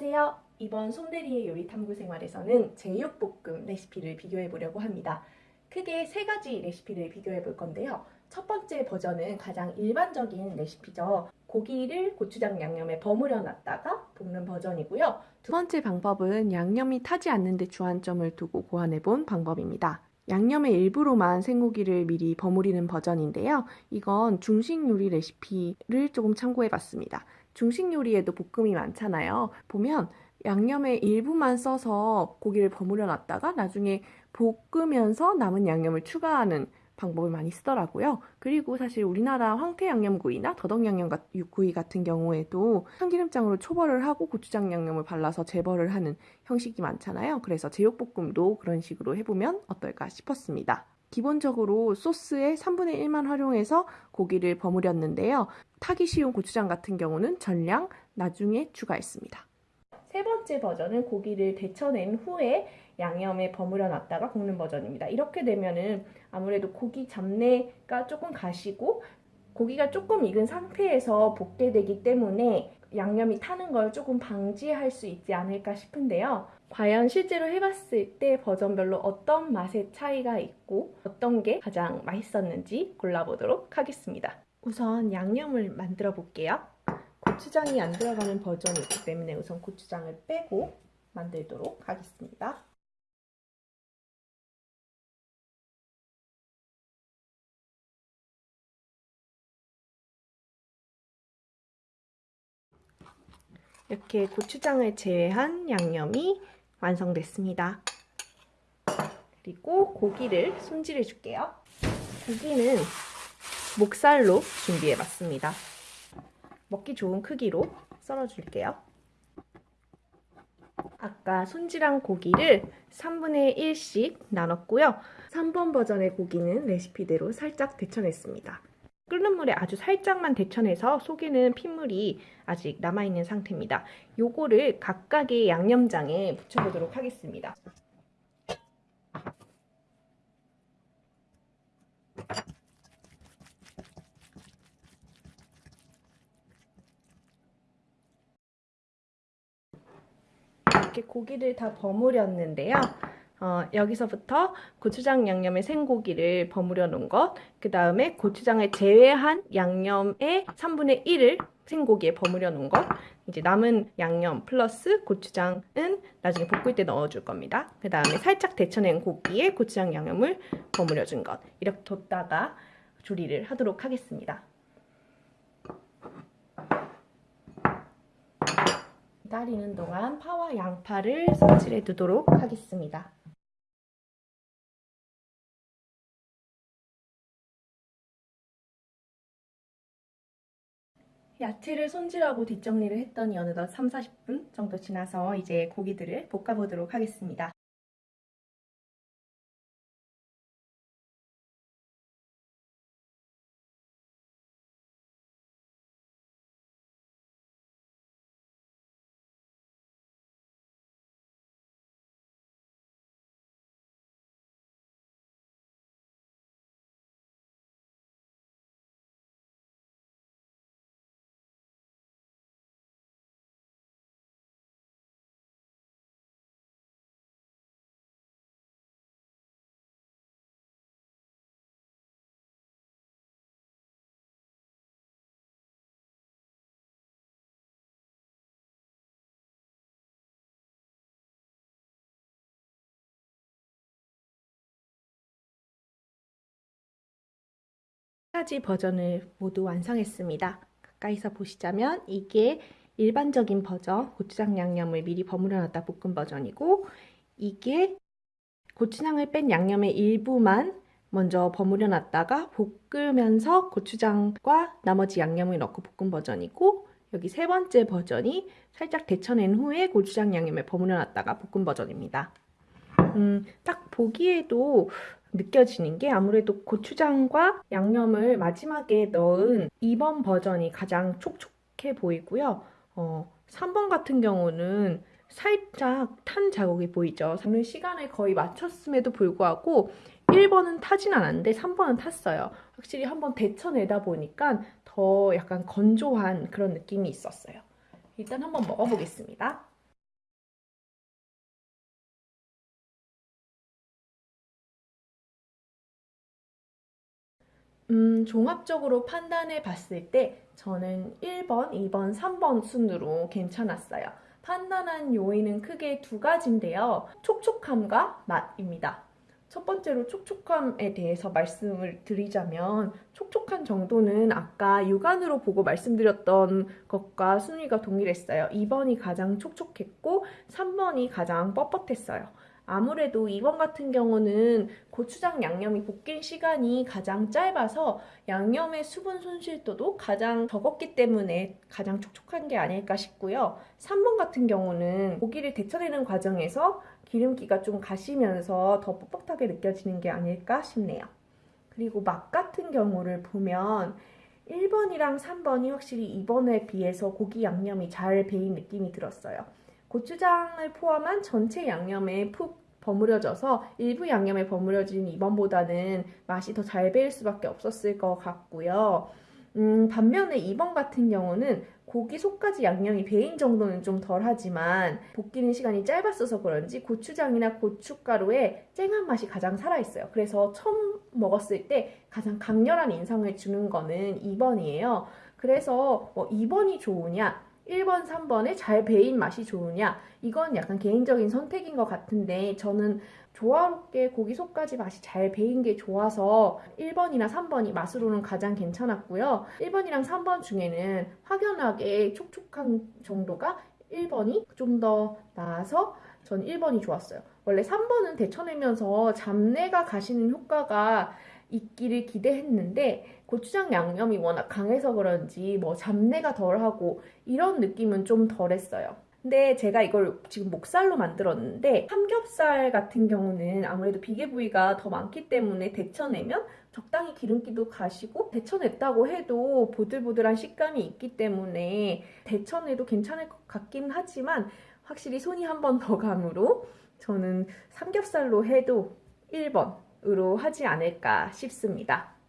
안녕하세요. 이번 손대리의 요리 탐구 생활에서는 제육볶음 레시피를 비교해 보려고 합니다. 크게 세 가지 레시피를 비교해 볼 건데요. 첫 번째 버전은 가장 일반적인 레시피죠. 고기를 고추장 양념에 버무려 놨다가 볶는 버전이고요. 두 번째 방법은 양념이 타지 않는 데 주안점을 두고 고안해 본 방법입니다. 양념의 일부로만 생고기를 미리 버무리는 버전인데요. 이건 중식 요리 레시피를 조금 참고해 봤습니다. 중식 요리에도 볶음이 많잖아요. 보면 양념의 일부만 써서 고기를 버무려 놨다가 나중에 볶으면서 남은 양념을 추가하는 방법을 많이 쓰더라고요. 그리고 사실 우리나라 황태 양념구이나 더덕 양념구이 같은 경우에도 참기름장으로 초벌을 하고 고추장 양념을 발라서 재벌을 하는 형식이 많잖아요. 그래서 제육볶음도 그런 식으로 해보면 어떨까 싶었습니다. 기본적으로 소스의 3분의 1만 활용해서 고기를 버무렸는데요. 타기 쉬운 고추장 같은 경우는 전량 나중에 추가했습니다. 세 번째 버전은 고기를 데쳐낸 후에 양념에 버무려 놨다가 볶는 버전입니다. 이렇게 되면은 아무래도 고기 잡내가 조금 가시고 고기가 조금 익은 상태에서 볶게 되기 때문에 양념이 타는 걸 조금 방지할 수 있지 않을까 싶은데요. 과연 실제로 해봤을 때 버전별로 어떤 맛의 차이가 있고 어떤 게 가장 맛있었는지 골라보도록 하겠습니다. 우선 양념을 만들어 볼게요. 고추장이 안 들어가는 버전이기 때문에 우선 고추장을 빼고 만들도록 하겠습니다. 이렇게 고추장을 제외한 양념이 완성됐습니다. 그리고 고기를 손질해 줄게요. 고기는 목살로 준비해 봤습니다. 먹기 좋은 크기로 썰어 줄게요. 아까 손질한 고기를 3분의 1씩 나눴고요. 3번 버전의 고기는 레시피대로 살짝 데쳐냈습니다. 끓는 물에 아주 살짝만 데쳐내서 속에는 핏물이 아직 남아있는 상태입니다. 요거를 각각의 양념장에 붙여보도록 하겠습니다. 이렇게 고기를 다 버무렸는데요. 어, 여기서부터 고추장 양념에 생고기를 버무려 놓은 것, 그 다음에 고추장을 제외한 양념의 3분의 1을 생고기에 버무려 놓은 것, 이제 남은 양념 플러스 고추장은 나중에 볶을 때 넣어줄 겁니다. 그 다음에 살짝 데쳐낸 고기에 고추장 양념을 버무려 준 것, 이렇게 뒀다가 조리를 하도록 하겠습니다. 기다리는 동안 파와 양파를 손질해 두도록 하겠습니다. 야채를 손질하고 뒷정리를 했더니 어느덧 3, 40분 정도 지나서 이제 고기들을 볶아보도록 하겠습니다. 가지 버전을 모두 완성했습니다. 가까이서 보시자면 이게 일반적인 버전 고추장 양념을 미리 버무려 놨다 볶은 버전이고 이게 고추장을 뺀 양념의 일부만 먼저 버무려 놨다가 볶으면서 고추장과 나머지 양념을 넣고 볶은 버전이고 여기 세 번째 버전이 살짝 데쳐낸 후에 고추장 양념을 버무려 놨다가 볶은 버전입니다. 음, 딱 보기에도 느껴지는 게 아무래도 고추장과 양념을 마지막에 넣은 2번 버전이 가장 촉촉해 보이고요. 어, 3번 같은 경우는 살짝 탄 자국이 보이죠. 저는 시간을 거의 맞췄음에도 불구하고 1번은 타진 않았는데 3번은 탔어요. 확실히 한번 데쳐내다 보니까 더 약간 건조한 그런 느낌이 있었어요. 일단 한번 먹어보겠습니다. 음, 종합적으로 판단해 봤을 때 저는 1번, 2번, 3번 순으로 괜찮았어요. 판단한 요인은 크게 두 가지인데요. 촉촉함과 맛입니다. 첫 번째로 촉촉함에 대해서 말씀을 드리자면 촉촉한 정도는 아까 육안으로 보고 말씀드렸던 것과 순위가 동일했어요. 2번이 가장 촉촉했고 3번이 가장 뻣뻣했어요. 아무래도 2번 같은 경우는 고추장 양념이 볶인 시간이 가장 짧아서 양념의 수분 손실도도 가장 적었기 때문에 가장 촉촉한 게 아닐까 싶고요. 3번 같은 경우는 고기를 데쳐내는 과정에서 기름기가 좀 가시면서 더 뻣뻣하게 느껴지는 게 아닐까 싶네요. 그리고 맛 같은 경우를 보면 1번이랑 3번이 확실히 2번에 비해서 고기 양념이 잘 배인 느낌이 들었어요. 고추장을 포함한 전체 양념에 푹 버무려져서 일부 양념에 버무려진 2번보다는 맛이 더 잘 배일 수밖에 없었을 것 같고요. 음, 반면에 2번 같은 경우는 고기 속까지 양념이 배인 정도는 좀 덜하지만 볶이는 시간이 짧았어서 그런지 고추장이나 고춧가루의 쨍한 맛이 가장 살아있어요. 그래서 처음 먹었을 때 가장 강렬한 인상을 주는 거는 2번이에요. 그래서 뭐 2번이 좋으냐 1번, 3번에 잘 배인 맛이 좋으냐 이건 약간 개인적인 선택인 것 같은데 저는 조화롭게 고기 속까지 맛이 잘 배인 게 좋아서 1번이나 3번이 맛으로는 가장 괜찮았고요. 1번이랑 3번 중에는 확연하게 촉촉한 정도가 1번이 좀 더 나아서 전 1번이 좋았어요. 원래 3번은 데쳐내면서 잡내가 가시는 효과가 있기를 기대했는데 고추장 양념이 워낙 강해서 그런지 뭐 잡내가 덜하고 이런 느낌은 좀 덜했어요. 근데 제가 이걸 지금 목살로 만들었는데 삼겹살 같은 경우는 아무래도 비계 부위가 더 많기 때문에 데쳐내면 적당히 기름기도 가시고 데쳐냈다고 해도 보들보들한 식감이 있기 때문에 데쳐내도 괜찮을 것 같긴 하지만 확실히 손이 한 번 더 감으로 저는 삼겹살로 해도 1번 으로 하지 않을까 싶습니다.